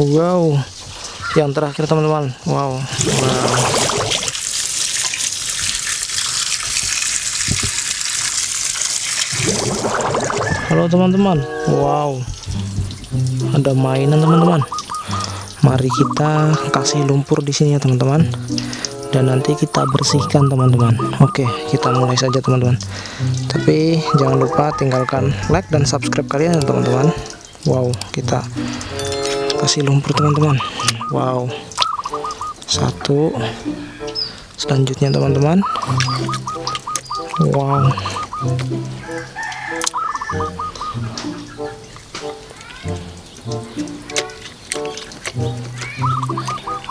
wow. Yang terakhir teman-teman. Wow. Wow halo teman-teman. Wow. Ada mainan teman-teman. Mari kita kasih lumpur di sini ya teman-teman. Dan nanti kita bersihkan teman-teman. Oke kita mulai saja teman-teman. Tapi jangan lupa tinggalkan like dan subscribe kalian ya teman-teman. Wow kita kasih lumpur teman-teman. Wow. Satu. Selanjutnya teman-teman. Wow.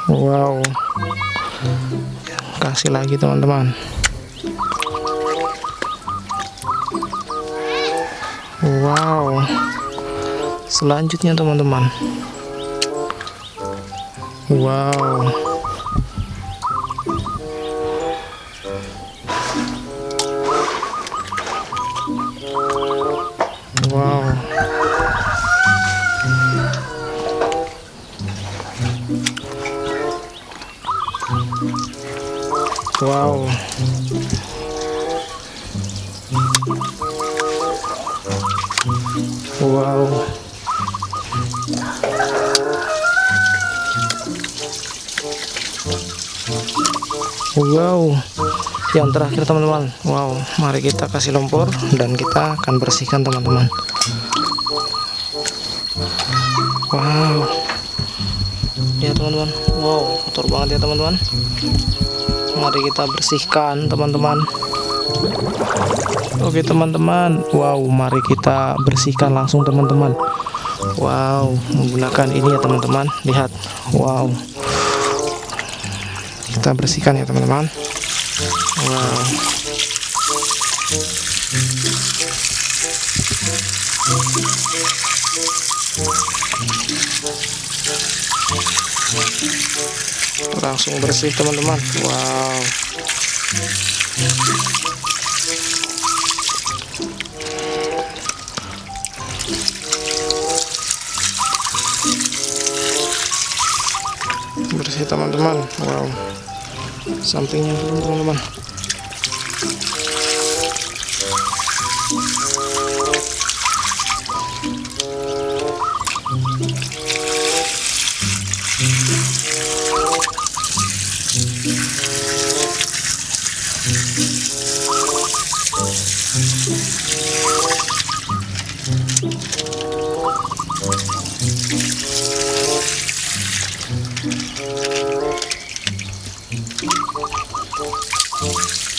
Wow. Kasih lagi teman-teman. Wow. Selanjutnya teman-teman wow. Wow. Wow. Wow wow. Yang terakhir teman-teman. Wow. Mari kita kasih lumpur dan kita akan bersihkan teman-teman. Wow. Ya teman-teman. Wow. Kotor banget ya teman-teman. Mari kita bersihkan teman-teman. Oke teman-teman. Wow. Mari kita bersihkan langsung teman-teman wow menggunakan ini ya teman-teman. Lihat wow. Kita bersihkan ya teman-teman. Wow. Langsung bersih teman-teman. Wow bersih teman-teman. Wow. Sampingnya dulu teman-teman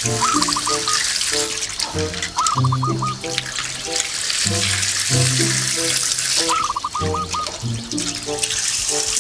Thank you.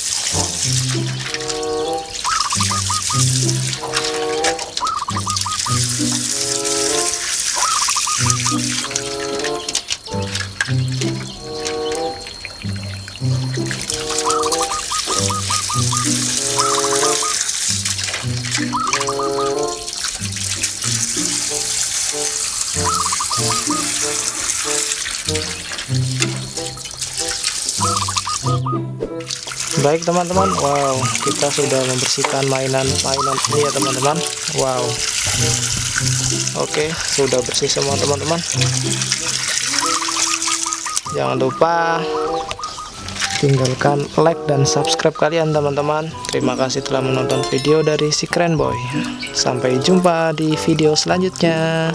Baik teman-teman. Wow kita sudah membersihkan mainan-mainan ini ya teman-teman. Wow. Oke sudah bersih semua teman-teman. Jangan lupa tinggalkan like dan subscribe kalian teman-teman. Terima kasih telah menonton video dari si keren boy. Sampai jumpa di video selanjutnya